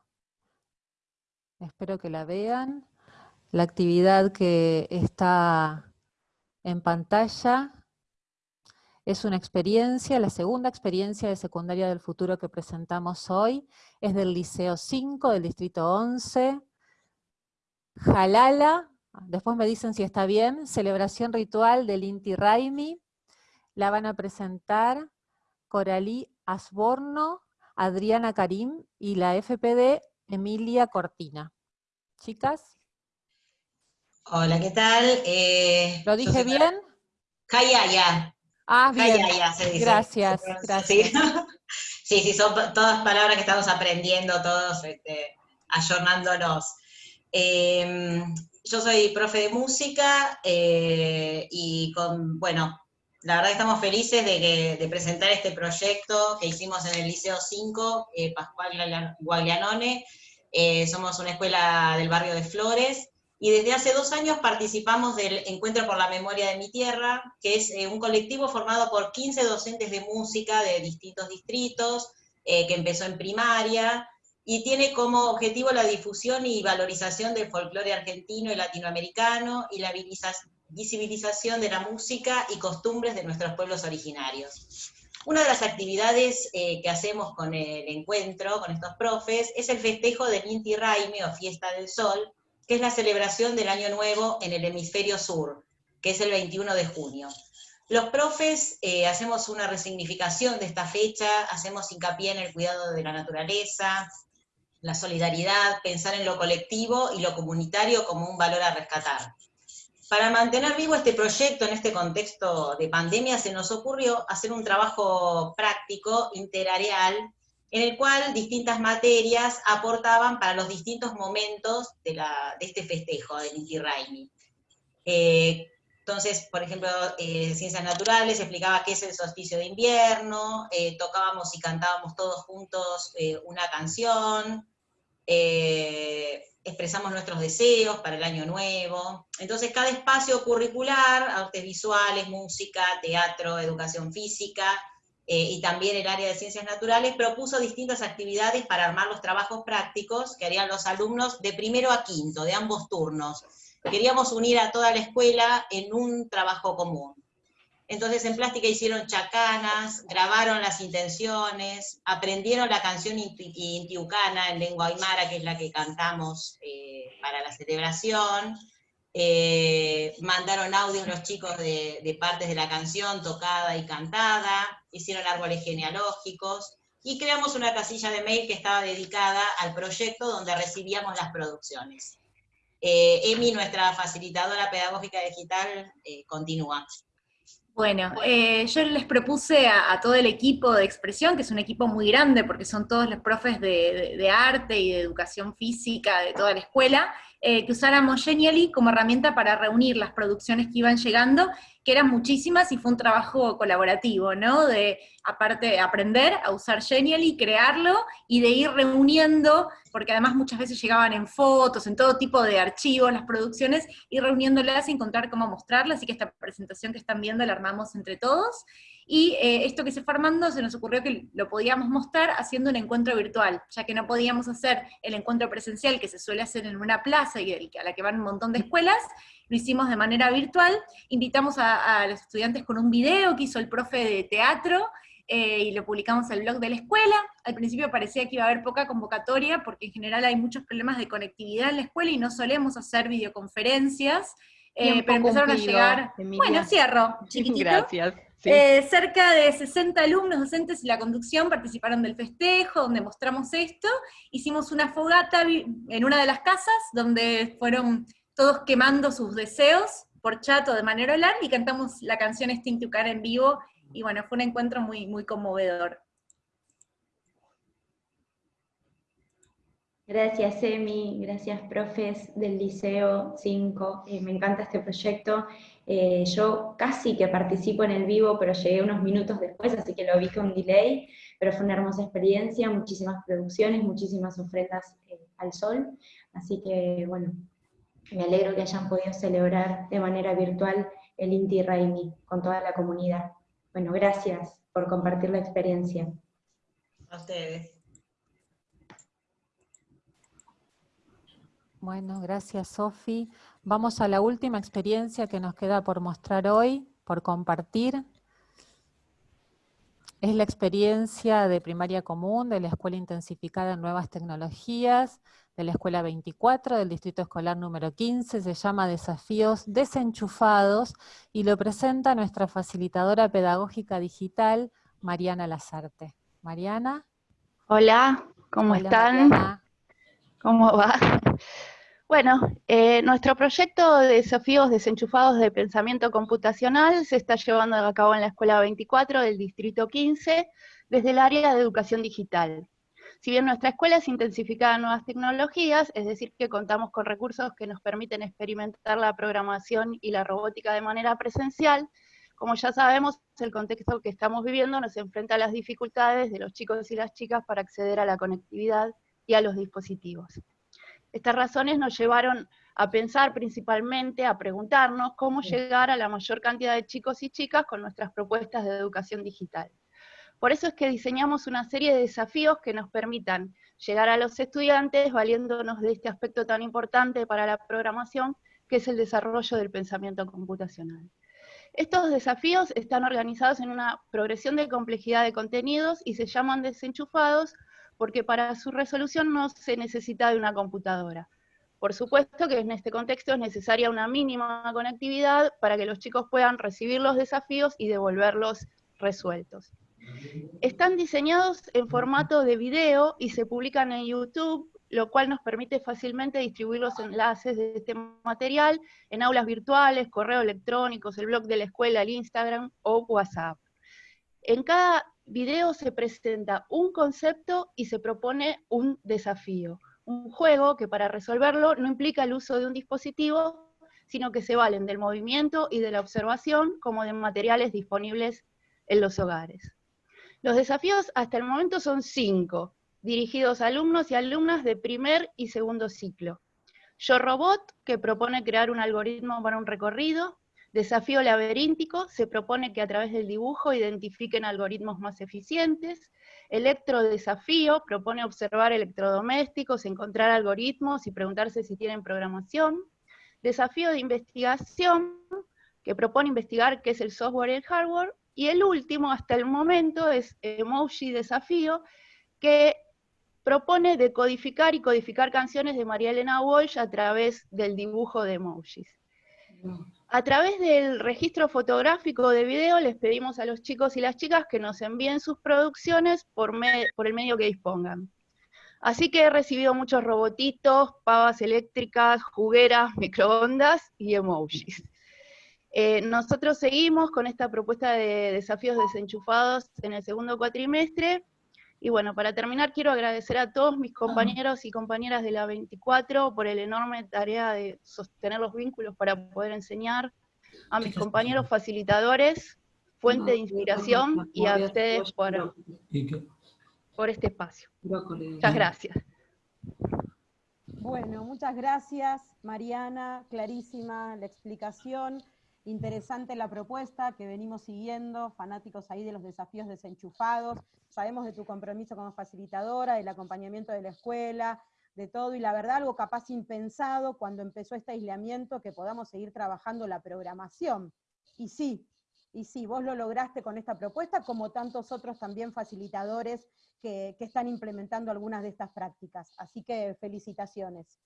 Espero que la vean. La actividad que está en pantalla es una experiencia, la segunda experiencia de secundaria del futuro que presentamos hoy, es del Liceo 5, del Distrito 11, Jalala, después me dicen si está bien, celebración ritual del Inti Raimi, la van a presentar Coralí Asborno, Adriana Karim y la FPD Emilia Cortina. Chicas. Hola, ¿qué tal? Eh, ¿Lo dije bien? Kayaya. Ah, bien. se dice. Gracias, gracias. ¿Sí? sí, son todas palabras que estamos aprendiendo todos, este, ayornándonos. Em, yo soy profe de música eh, y con, bueno, la verdad que estamos felices de, presentar este proyecto que hicimos en el Liceo 5, eh, Pascual Guaglianone. Somos una escuela del barrio de Flores, y desde hace dos años participamos del Encuentro por la Memoria de mi Tierra, que es eh, un colectivo formado por 15 docentes de música de distintos distritos, que empezó en primaria, y tiene como objetivo la difusión y valorización del folclore argentino y latinoamericano, y la visibilización de la música y costumbres de nuestros pueblos originarios. Una de las actividades eh, que hacemos con el encuentro, con estos profes, es el festejo del Inti Raimi, o Fiesta del Sol, que es la celebración del Año Nuevo en el hemisferio sur, que es el 21 de junio. Los profes eh, hacemos una resignificación de esta fecha, hacemos hincapié en el cuidado de la naturaleza, la solidaridad, pensar en lo colectivo y lo comunitario como un valor a rescatar. Para mantener vivo este proyecto en este contexto de pandemia, se nos ocurrió hacer un trabajo práctico, interareal, en el cual distintas materias aportaban para los distintos momentos de, este festejo del Inti Raimi. Eh, entonces, por ejemplo, eh, Ciencias Naturales explicaba qué es el solsticio de invierno, eh, tocábamos y cantábamos todos juntos una canción, expresamos nuestros deseos para el año nuevo. Entonces cada espacio curricular, artes visuales, música, teatro, educación física, eh, y también el área de ciencias naturales, propuso distintas actividades para armar los trabajos prácticos que harían los alumnos de primero a quinto, de ambos turnos. Queríamos unir a toda la escuela en un trabajo común. Entonces en plástica hicieron chacanas, grabaron las intenciones, aprendieron la canción intiucana en lengua aymara, que es la que cantamos eh, para la celebración, eh, mandaron audios los chicos de, de, partes de la canción tocada y cantada, hicieron árboles genealógicos, y creamos una casilla de mail que estaba dedicada al proyecto donde recibíamos las producciones. Eh, Emi, nuestra facilitadora pedagógica digital, continúa. Bueno, eh, yo les propuse a, todo el equipo de expresión, que es un equipo muy grande porque son todos los profes de arte y de educación física de toda la escuela, eh, que usáramos Genially como herramienta para reunir las producciones que iban llegando, que eran muchísimas y fue un trabajo colaborativo, ¿no? De, aparte, aprender a usar Genially, crearlo y de ir reuniendo, porque además muchas veces llegaban en fotos, en todo tipo de archivos, las producciones, y reuniéndolas y encontrar cómo mostrarlas, así que esta presentación que están viendo la armamos entre todos, y eh, esto que se fue armando se nos ocurrió que lo podíamos mostrar haciendo un encuentro virtual, ya que no podíamos hacer el encuentro presencial que se suele hacer en una plaza y a la que van un montón de escuelas, lo hicimos de manera virtual, invitamos a, los estudiantes con un video que hizo el profe de teatro, eh, y lo publicamos en el blog de la escuela. Al principio parecía que iba a haber poca convocatoria, porque en general hay muchos problemas de conectividad en la escuela y no solemos hacer videoconferencias, eh, pero empezaron a llegar... Bueno, cierro, chiquitito. Gracias. Eh, cerca de 60 alumnos docentes y la conducción participaron del festejo, donde mostramos esto. Hicimos una fogata en una de las casas, donde fueron todos quemando sus deseos por chato de manera oral, y cantamos la canción Sting to Car en vivo, y bueno, fue un encuentro muy, muy conmovedor. Gracias, Emi, gracias, profes del Liceo 5. Eh, me encanta este proyecto. Eh, yo casi que participo en el vivo, pero llegué unos minutos después, así que lo vi con delay, pero fue una hermosa experiencia, muchísimas producciones, muchísimas ofrendas eh, al sol, así que bueno, me alegro que hayan podido celebrar de manera virtual el Inti Raimi con toda la comunidad. Bueno, gracias por compartir la experiencia. A ustedes. Bueno, gracias Sofi. Vamos a la última experiencia que nos queda por mostrar hoy, por compartir. Es la experiencia de primaria común de la Escuela Intensificada en Nuevas Tecnologías, de la Escuela 24 del Distrito Escolar número 15, se llama Desafíos Desenchufados y lo presenta nuestra facilitadora pedagógica digital, Mariana Lazarte. Mariana. Hola, ¿cómo están? ¿Cómo va? Bueno, eh, nuestro proyecto de desafíos desenchufados de pensamiento computacional se está llevando a cabo en la Escuela 24 del Distrito 15 desde el área de educación digital. Si bien nuestra escuela es intensificada en nuevas tecnologías, es decir, que contamos con recursos que nos permiten experimentar la programación y la robótica de manera presencial, como ya sabemos, el contexto que estamos viviendo nos enfrenta a las dificultades de los chicos y las chicas para acceder a la conectividad y a los dispositivos. Estas razones nos llevaron a pensar principalmente, a preguntarnos cómo llegar a la mayor cantidad de chicos y chicas con nuestras propuestas de educación digital. Por eso es que diseñamos una serie de desafíos que nos permitan llegar a los estudiantes valiéndonos de este aspecto tan importante para la programación, que es el desarrollo del pensamiento computacional. Estos desafíos están organizados en una progresión de complejidad de contenidos y se llaman desenchufados porque para su resolución no se necesita de una computadora. Por supuesto que en este contexto es necesaria una mínima conectividad para que los chicos puedan recibir los desafíos y devolverlos resueltos. Están diseñados en formato de video y se publican en YouTube, lo cual nos permite fácilmente distribuir los enlaces de este material en aulas virtuales, correos electrónicos, el blog de la escuela, el Instagram o WhatsApp. En cada video se presenta un concepto y se propone un desafío. Un juego que para resolverlo no implica el uso de un dispositivo, sino que se valen del movimiento y de la observación como de materiales disponibles en los hogares. Los desafíos hasta el momento son cinco, dirigidos a alumnos y alumnas de primer y segundo ciclo. Yo Robot, que propone crear un algoritmo para un recorrido, Desafío laberíntico se propone que a través del dibujo identifiquen algoritmos más eficientes. Electrodesafío propone observar electrodomésticos, encontrar algoritmos y preguntarse si tienen programación. Desafío de investigación, que propone investigar qué es el software y el hardware. Y el último, hasta el momento, es Emoji Desafío, que propone decodificar y codificar canciones de María Elena Walsh a través del dibujo de emojis. A través del registro fotográfico de video les pedimos a los chicos y las chicas que nos envíen sus producciones por, el medio que dispongan. Así que he recibido muchos robotitos, pavas eléctricas, jugueras, microondas y emojis. Eh, nosotros seguimos con esta propuesta de desafíos desenchufados en el segundo cuatrimestre, y bueno, para terminar quiero agradecer a todos mis compañeros y compañeras de la 24 por el enorme tarea de sostener los vínculos para poder enseñar, a mis compañeros facilitadores, fuente de inspiración, y a ustedes por, por este espacio. Muchas gracias. Bueno, muchas gracias Mariana, clarísima la explicación, interesante la propuesta que venimos siguiendo, fanáticos ahí de los desafíos desenchufados, sabemos de tu compromiso como facilitadora, del acompañamiento de la escuela, de todo, y la verdad algo capaz impensado cuando empezó este aislamiento, que podamos seguir trabajando la programación. Y sí, y sí, vos lo lograste con esta propuesta, como tantos otros también facilitadores que, que están implementando algunas de estas prácticas. Así que felicitaciones,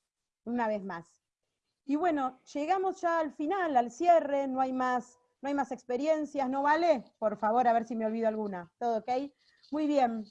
una vez más. Y bueno, llegamos ya al final, al cierre, no hay más, no hay más experiencias, ¿no vale? Por favor, a ver si me olvido alguna. ¿Todo ok? Muy bien,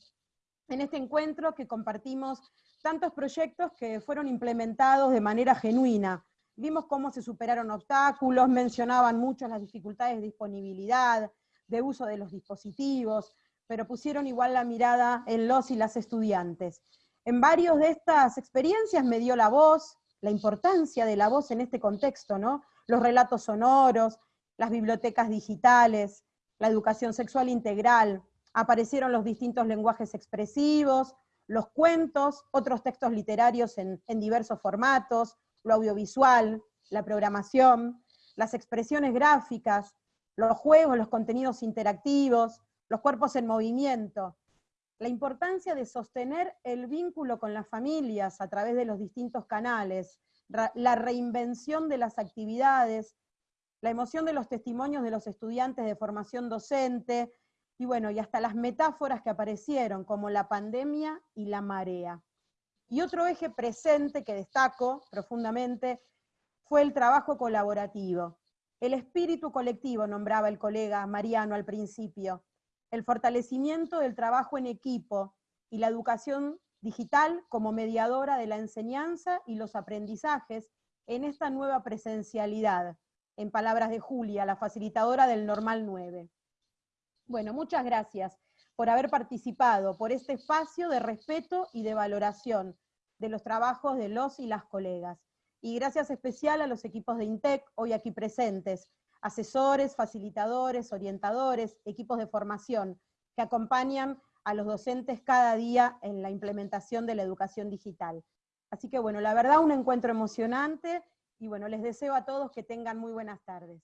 en este encuentro que compartimos tantos proyectos que fueron implementados de manera genuina. Vimos cómo se superaron obstáculos, mencionaban mucho las dificultades de disponibilidad, de uso de los dispositivos, pero pusieron igual la mirada en los y las estudiantes. En varios de estas experiencias me dio la voz, la importancia de la voz en este contexto, ¿no? Los relatos sonoros, las bibliotecas digitales, la educación sexual integral, aparecieron los distintos lenguajes expresivos, los cuentos, otros textos literarios en, diversos formatos, lo audiovisual, la programación, las expresiones gráficas, los juegos, los contenidos interactivos, los cuerpos en movimiento, la importancia de sostener el vínculo con las familias a través de los distintos canales, la reinvención de las actividades, la emoción de los testimonios de los estudiantes de formación docente, y bueno, y hasta las metáforas que aparecieron, como la pandemia y la marea. Y otro eje presente que destaco profundamente fue el trabajo colaborativo. El espíritu colectivo, nombraba el colega Mariano al principio, el fortalecimiento del trabajo en equipo y la educación digital como mediadora de la enseñanza y los aprendizajes en esta nueva presencialidad, en palabras de Julia, la facilitadora del Normal 9. Bueno, muchas gracias por haber participado, por este espacio de respeto y de valoración de los trabajos de los y las colegas. Y gracias especial a los equipos de INTEC hoy aquí presentes, asesores, facilitadores, orientadores, equipos de formación que acompañan a los docentes cada día en la implementación de la educación digital. Así que bueno, la verdad un encuentro emocionante y bueno, les deseo a todos que tengan muy buenas tardes.